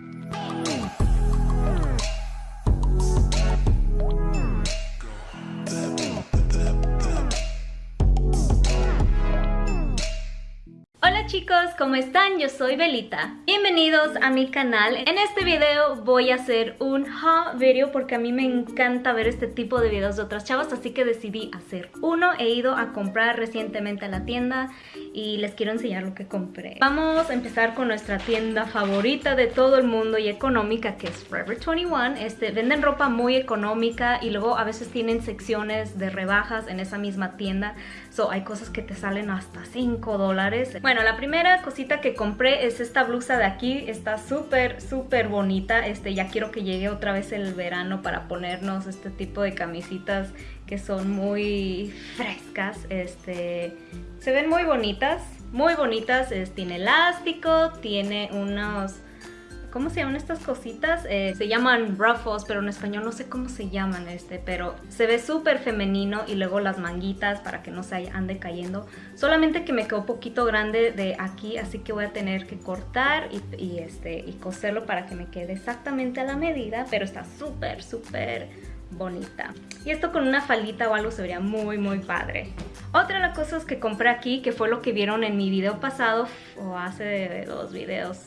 Hey! Chicos, ¿cómo están? Yo soy Belita. Bienvenidos a mi canal. En este video voy a hacer un haul video porque a mí me encanta ver este tipo de videos de otras chavas, así que decidí hacer uno. He ido a comprar recientemente a la tienda y les quiero enseñar lo que compré. Vamos a empezar con nuestra tienda favorita de todo el mundo y económica que es Forever 21. Este, venden ropa muy económica y luego a veces tienen secciones de rebajas en esa misma tienda. So, hay cosas que te salen hasta 5 dólares. Bueno, la primera cosita que compré es esta blusa de aquí. Está súper, súper bonita. Este, ya quiero que llegue otra vez el verano para ponernos este tipo de camisitas que son muy frescas. Este, se ven muy bonitas, muy bonitas. tiene elástico, tiene unos ¿Cómo se llaman estas cositas? Eh, se llaman ruffles, pero en español no sé cómo se llaman este, pero se ve súper femenino y luego las manguitas para que no se ande cayendo. Solamente que me quedó poquito grande de aquí, así que voy a tener que cortar y, este, y coserlo para que me quede exactamente a la medida, pero está súper, súper bonita. Y esto con una faldita o algo se vería muy muy padre. Otra de las cosas que compré aquí, que fue lo que vieron en mi video pasado, o hace dos videos,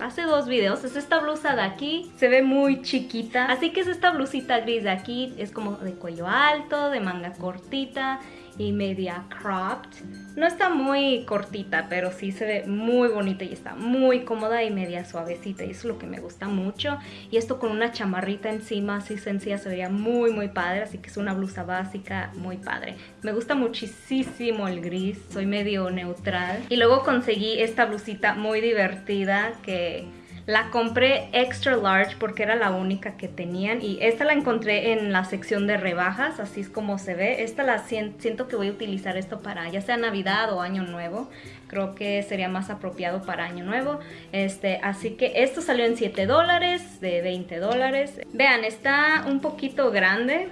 hace dos videos es esta blusa de aquí se ve muy chiquita. Así que es esta blusita gris de aquí es como de cuello alto de manga cortita y media cropped. No está muy cortita, pero sí se ve muy bonita y está muy cómoda y media suavecita y eso es lo que me gusta mucho. Y esto con una chamarrita encima así sencilla se vería muy muy padre, así que es una blusa básica muy padre. Me gusta muchísimo el gris, soy medio neutral. Y luego conseguí esta blusita muy divertida que la compré extra large porque era la única que tenían y esta la encontré en la sección de rebajas, así es como se ve. Esta la siento que voy a utilizar esto para ya sea Navidad o Año Nuevo. Creo que sería más apropiado para Año Nuevo. Este, así que esto salió en 7 dólares, de 20 dólares. Vean, está un poquito grande.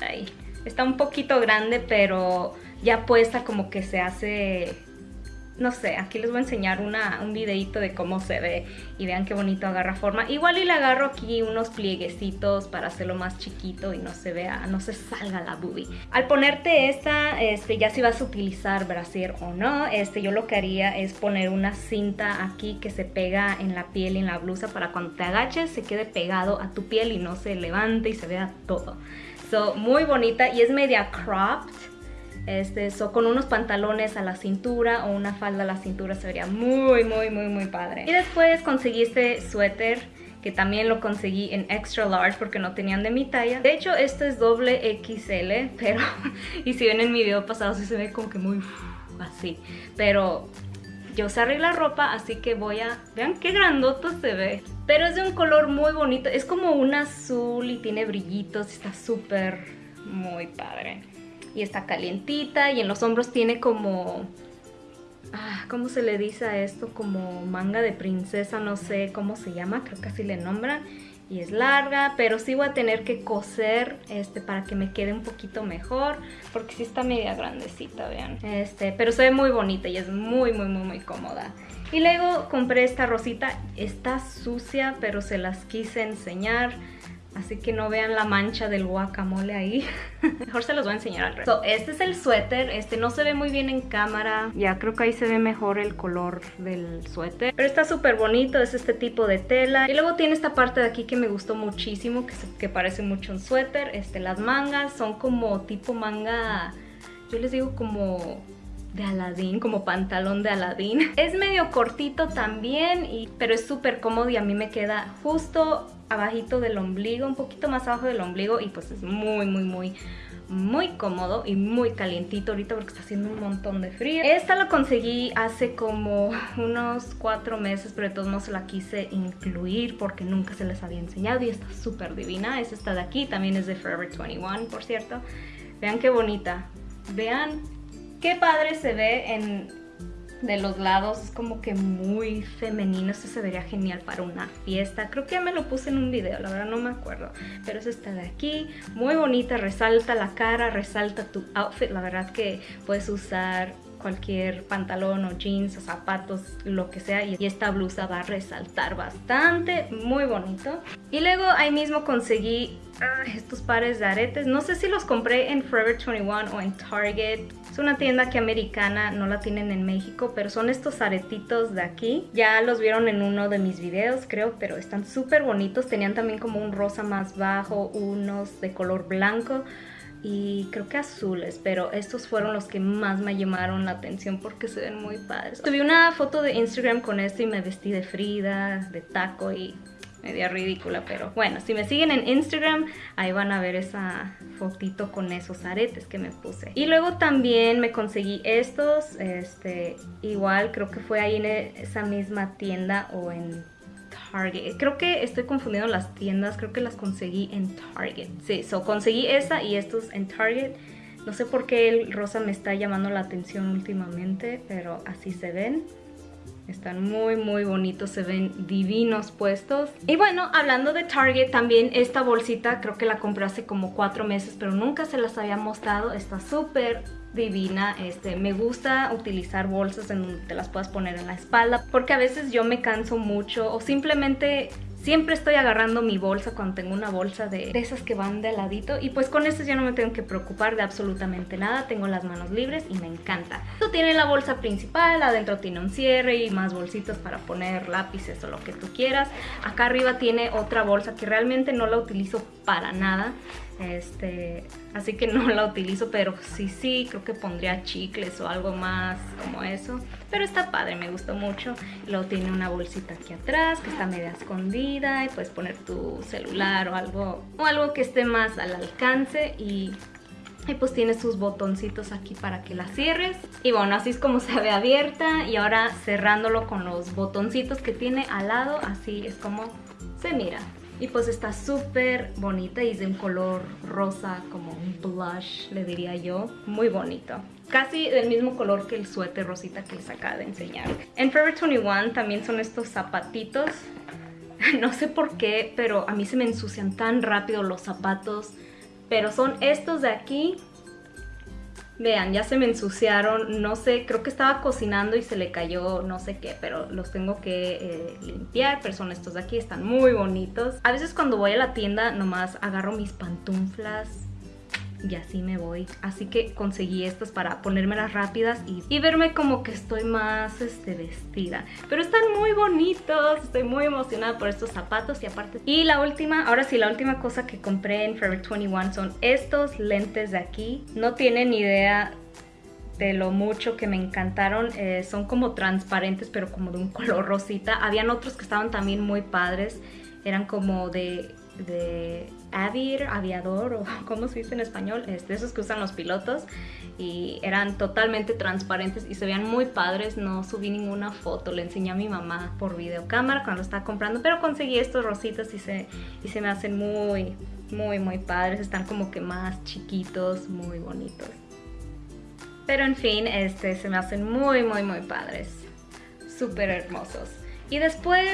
Ahí. Está un poquito grande, pero ya puesta como que se hace no sé, aquí les voy a enseñar una, un videito de cómo se ve y vean qué bonito agarra forma. Igual y le agarro aquí unos plieguecitos para hacerlo más chiquito y no se vea, no se salga la boobie. Al ponerte esta, este, ya si vas a utilizar brasier o no, este, yo lo que haría es poner una cinta aquí que se pega en la piel y en la blusa para cuando te agaches se quede pegado a tu piel y no se levante y se vea todo. So, muy bonita y es media cropped so, con unos pantalones a la cintura o una falda a la cintura se vería muy, muy, muy, muy padre. Y después conseguí este suéter que también lo conseguí en extra large porque no tenían de mi talla. De hecho, este es doble XL, pero... y si ven en mi video pasado, se ve como que muy así. Pero yo se la ropa, así que voy a... Vean qué grandoto se ve. Pero es de un color muy bonito. Es como un azul y tiene brillitos. Está súper muy padre y está calientita y en los hombros tiene como... Ah, ¿Cómo se le dice a esto? Como manga de princesa, no sé cómo se llama, creo que así le nombran. Y es larga, pero sí voy a tener que coser este, para que me quede un poquito mejor, porque sí está media grandecita, vean. Este, pero se ve muy bonita y es muy, muy, muy, muy cómoda. Y luego compré esta rosita, está sucia, pero se las quise enseñar. Así que no vean la mancha del guacamole ahí. Mejor se los voy a enseñar al resto. este es el suéter. Este no se ve muy bien en cámara. Ya creo que ahí se ve mejor el color del suéter. Pero está súper bonito. Es este tipo de tela. Y luego tiene esta parte de aquí que me gustó muchísimo. Que, que parece mucho un suéter. Este, las mangas son como tipo manga... Yo les digo como de Aladdin, como pantalón de Aladdin. Es medio cortito también, y, pero es súper cómodo y a mí me queda justo abajito del ombligo, un poquito más abajo del ombligo y pues es muy, muy, muy muy cómodo y muy calientito ahorita porque está haciendo un montón de frío. Esta la conseguí hace como unos cuatro meses, pero de todos modos la quise incluir porque nunca se les había enseñado y está súper divina. Es esta de aquí, también es de Forever 21, por cierto. Vean qué bonita. Vean Qué padre se ve en de los lados, es como que muy femenino, esto se vería genial para una fiesta, creo que ya me lo puse en un video, la verdad no me acuerdo, pero es esta de aquí, muy bonita, resalta la cara, resalta tu outfit, la verdad que puedes usar cualquier pantalón o jeans o zapatos, lo que sea. Y esta blusa va a resaltar bastante, muy bonito. Y luego ahí mismo conseguí ah, estos pares de aretes. No sé si los compré en Forever 21 o en Target. Es una tienda que americana, no la tienen en México, pero son estos aretitos de aquí. Ya los vieron en uno de mis videos, creo, pero están súper bonitos. Tenían también como un rosa más bajo, unos de color blanco y creo que azules, pero estos fueron los que más me llamaron la atención porque se ven muy padres. Tuve una foto de Instagram con esto y me vestí de Frida, de taco y media ridícula, pero bueno, si me siguen en Instagram, ahí van a ver esa fotito con esos aretes que me puse. Y luego también me conseguí estos, este, igual creo que fue ahí en esa misma tienda o en Target. Creo que estoy confundiendo las tiendas, creo que las conseguí en Target. Sí, so conseguí esa y estos en Target. No sé por qué el rosa me está llamando la atención últimamente, pero así se ven. Están muy muy bonitos, se ven divinos puestos. Y bueno, hablando de Target, también esta bolsita creo que la compré hace como cuatro meses, pero nunca se las había mostrado. Está súper divina. Este, me gusta utilizar bolsas en donde te las puedas poner en la espalda porque a veces yo me canso mucho o simplemente Siempre estoy agarrando mi bolsa cuando tengo una bolsa de, esas que van de ladito y pues con estas ya no me tengo que preocupar de absolutamente nada, tengo las manos libres y me encanta. Esto tiene la bolsa principal, adentro tiene un cierre y más bolsitas para poner lápices o lo que tú quieras. Acá arriba tiene otra bolsa que realmente no la utilizo para nada, este, así que no la utilizo, pero sí, sí, creo que pondría chicles o algo más como eso. Pero está padre, me gustó mucho. Luego tiene una bolsita aquí atrás que está media escondida y puedes poner tu celular o algo, o algo que esté más al alcance y y pues tiene sus botoncitos aquí para que la cierres. Y bueno, así es como se ve abierta. Y ahora cerrándolo con los botoncitos que tiene al lado, así es como se mira. Y pues está súper bonita y es de un color rosa, como un blush, le diría yo. Muy bonito. Casi del mismo color que el suéter rosita que les acaba de enseñar. En Forever 21 también son estos zapatitos. No sé por qué, pero a mí se me ensucian tan rápido los zapatos. Pero son estos de aquí Vean, ya se me ensuciaron, no sé, creo que estaba cocinando y se le cayó no sé qué, pero los tengo que eh, limpiar, pero son estos de aquí, están muy bonitos. A veces cuando voy a la tienda nomás agarro mis pantuflas y así me voy. Así que conseguí estas para ponérmelas rápidas y, verme como que estoy más este, vestida. Pero están muy bonitos, estoy muy emocionada por estos zapatos y aparte... Y la última, ahora sí, la última cosa que compré en Forever 21 son estos lentes de aquí. No tienen idea de lo mucho que me encantaron. Eh, son como transparentes, pero como de un color rosita. Habían otros que estaban también muy padres. Eran como de de avir, aviador o como se dice en español, este, esos que usan los pilotos y eran totalmente transparentes y se veían muy padres, no subí ninguna foto, le enseñé a mi mamá por videocámara cuando lo estaba comprando, pero conseguí estos rositas y se, y se me hacen muy, muy, muy padres, están como que más chiquitos, muy bonitos. Pero en fin, este, se me hacen muy, muy, muy padres, súper hermosos. Y después...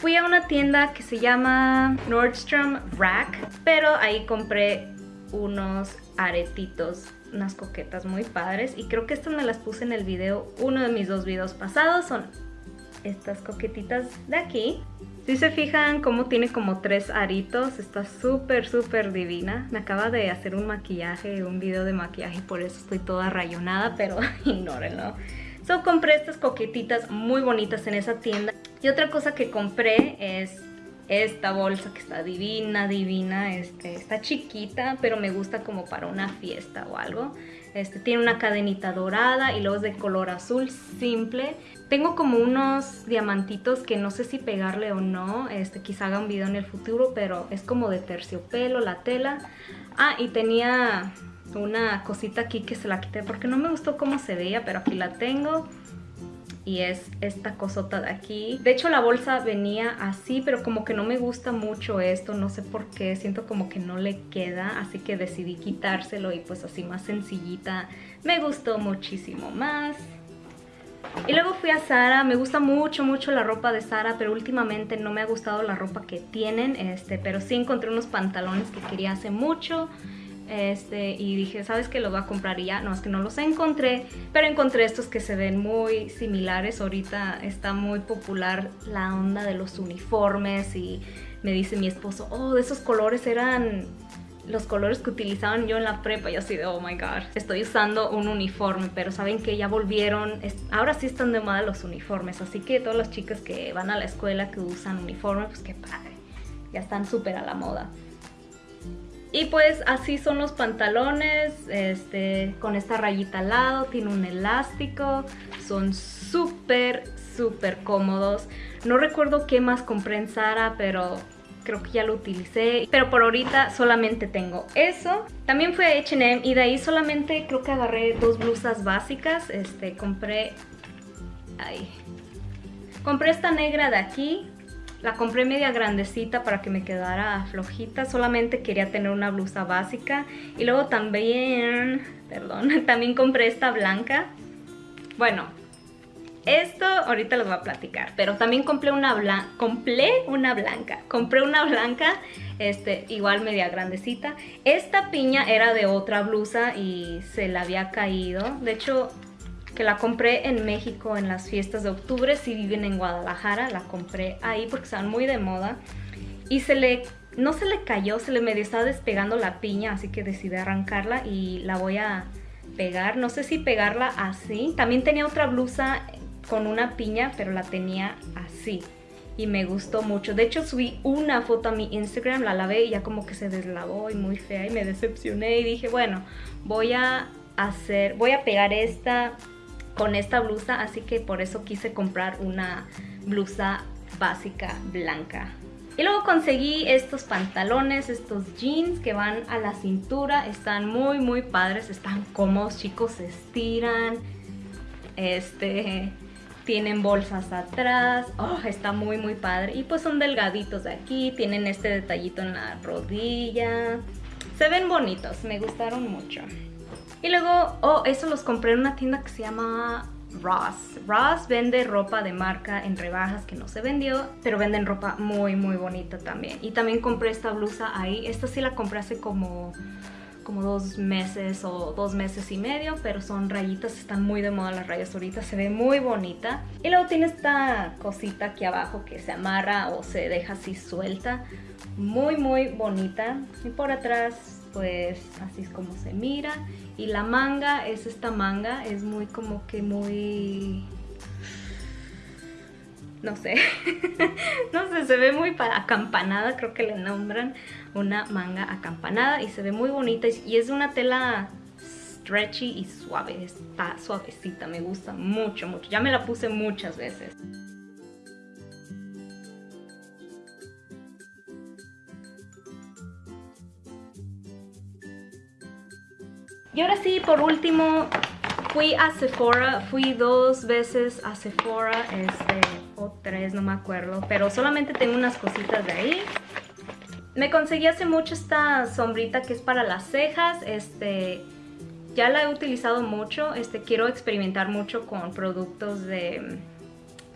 Fui a una tienda que se llama Nordstrom Rack, pero ahí compré unos aretitos, unas coquetas muy padres y creo que estas me las puse en el video, uno de mis dos videos pasados son estas coquetitas de aquí. Si se fijan cómo tiene como tres aritos, está súper súper divina. Me acaba de hacer un maquillaje, un video de maquillaje, por eso estoy toda rayonada, pero ignórenlo. So compré estas coquetitas muy bonitas en esa tienda. Y otra cosa que compré es esta bolsa que está divina, divina, este, está chiquita, pero me gusta como para una fiesta o algo. Este, tiene una cadenita dorada y luego es de color azul simple. Tengo como unos diamantitos que no sé si pegarle o no, este, quizá haga un video en el futuro, pero es como de terciopelo la tela. Ah, y tenía una cosita aquí que se la quité porque no me gustó cómo se veía, pero aquí la tengo y es esta cosota de aquí. De hecho la bolsa venía así, pero como que no me gusta mucho esto, no sé por qué, siento como que no le queda, así que decidí quitárselo y pues así más sencillita. Me gustó muchísimo más. Y luego fui a Sara, me gusta mucho, mucho la ropa de Sara, pero últimamente no me ha gustado la ropa que tienen, este, pero sí encontré unos pantalones que quería hace mucho. Este, y dije, ¿sabes qué? Lo voy a comprar ya, no, es que no los encontré, pero encontré estos que se ven muy similares, ahorita está muy popular la onda de los uniformes y me dice mi esposo, oh, de esos colores eran los colores que utilizaban yo en la prepa, y así de, oh my god, estoy usando un uniforme, pero saben que ya volvieron, ahora sí están de moda los uniformes, así que todas las chicas que van a la escuela que usan uniforme, pues qué padre, ya están súper a la moda. Y pues así son los pantalones, este, con esta rayita al lado, tiene un elástico, son súper, súper cómodos. No recuerdo qué más compré en Zara, pero creo que ya lo utilicé. Pero por ahorita solamente tengo eso. También fue a H&M y de ahí solamente creo que agarré dos blusas básicas. Este, compré... Ay. Compré esta negra de aquí, la compré media grandecita para que me quedara flojita. Solamente quería tener una blusa básica. Y luego también... Perdón. También compré esta blanca. Bueno, esto ahorita les voy a platicar, pero también compré una blanca, compré una blanca, compré una blanca, este, igual media grandecita. Esta piña era de otra blusa y se la había caído, de hecho que la compré en México en las fiestas de octubre, si viven en Guadalajara, la compré ahí porque están muy de moda. Y se le, no se le cayó, se le medio estaba despegando la piña, así que decidí arrancarla y la voy a pegar. No sé si pegarla así. También tenía otra blusa con una piña, pero la tenía así. Y me gustó mucho. De hecho, subí una foto a mi Instagram, la lavé y ya como que se deslavó y muy fea y me decepcioné. Y dije, bueno, voy a hacer, voy a pegar esta con esta blusa, así que por eso quise comprar una blusa básica blanca. Y luego conseguí estos pantalones, estos jeans que van a la cintura, están muy muy padres, están cómodos chicos, se estiran, este, tienen bolsas atrás, oh, está muy muy padre y pues son delgaditos de aquí, tienen este detallito en la rodilla, se ven bonitos, me gustaron mucho. Y luego, oh, eso los compré en una tienda que se llama Ross. Ross vende ropa de marca en rebajas que no se vendió, pero venden ropa muy, muy bonita también. Y también compré esta blusa ahí. Esta sí la compré hace como, como dos meses o dos meses y medio, pero son rayitas, están muy de moda las rayas ahorita, se ve muy bonita. Y luego tiene esta cosita aquí abajo que se amarra o se deja así suelta. Muy, muy bonita. Y por atrás pues así es como se mira. Y la manga es esta manga es muy como que muy no sé no sé se ve muy acampanada creo que le nombran una manga acampanada y se ve muy bonita y es una tela stretchy y suave está suavecita me gusta mucho mucho. Ya me la puse muchas veces Y ahora sí, por último, fui a Sephora, fui dos veces a Sephora, este, o tres, no me acuerdo, pero solamente tengo unas cositas de ahí. Me conseguí hace mucho esta sombrita que es para las cejas, este, ya la he utilizado mucho, este, quiero experimentar mucho con productos de,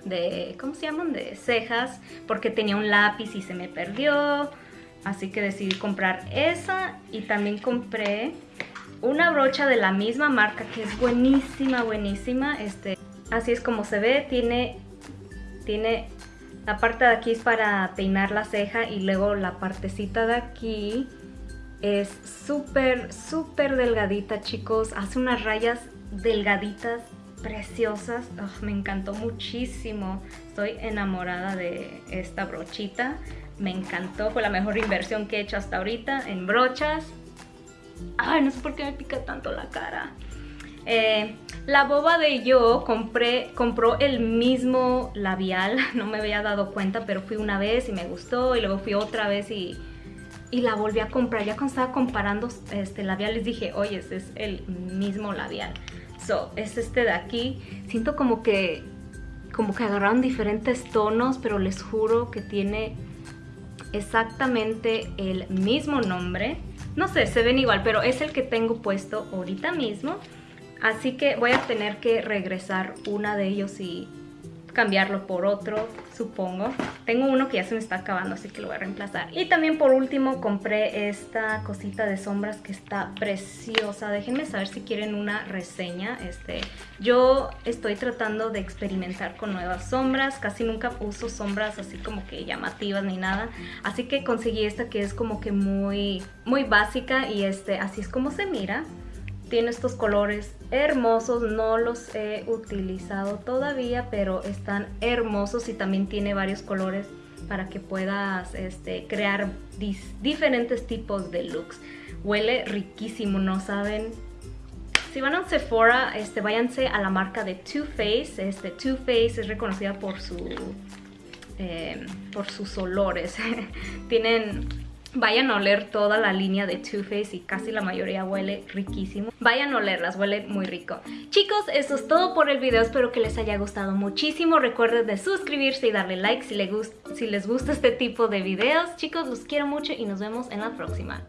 de, ¿cómo se llaman? De cejas, porque tenía un lápiz y se me perdió, así que decidí comprar esa y también compré una brocha de la misma marca que es buenísima, buenísima. Este, así es como se ve, tiene, tiene la parte de aquí es para peinar la ceja y luego la partecita de aquí es súper, súper delgadita, chicos. Hace unas rayas delgaditas, preciosas. me encantó muchísimo. Estoy enamorada de esta brochita. Me encantó, fue la mejor inversión que he hecho hasta ahorita en brochas. Ay, no sé por qué me pica tanto la cara. Eh, la boba de yo compré, compró el mismo labial, no me había dado cuenta, pero fui una vez y me gustó y luego fui otra vez y, y la volví a comprar. Ya cuando estaba comparando este labiales dije, oye, este es el mismo labial. So, es este de aquí. Siento como que, como que agarraron diferentes tonos, pero les juro que tiene exactamente el mismo nombre. No sé, se ven igual, pero es el que tengo puesto ahorita mismo. Así que voy a tener que regresar una de ellos y cambiarlo por otro, supongo. Tengo uno que ya se me está acabando, así que lo voy a reemplazar. Y también por último compré esta cosita de sombras que está preciosa. Déjenme saber si quieren una reseña. Este, yo estoy tratando de experimentar con nuevas sombras. Casi nunca uso sombras así como que llamativas ni nada. Así que conseguí esta que es como que muy, muy básica y este, así es como se mira tiene estos colores hermosos, no los he utilizado todavía, pero están hermosos y también tiene varios colores para que puedas este, crear diferentes tipos de looks. Huele riquísimo, ¿no saben? Si van a Sephora, este, váyanse a la marca de Too Faced. Este, Too Faced es reconocida por, su, eh, por sus olores. Tienen Vayan a oler toda la línea de Too Faced y casi la mayoría huele riquísimo. Vayan a olerlas, huele muy rico. Chicos, eso es todo por el video. Espero que les haya gustado muchísimo. Recuerden de suscribirse y darle like si les, gusta, si les gusta este tipo de videos. Chicos, los quiero mucho y nos vemos en la próxima.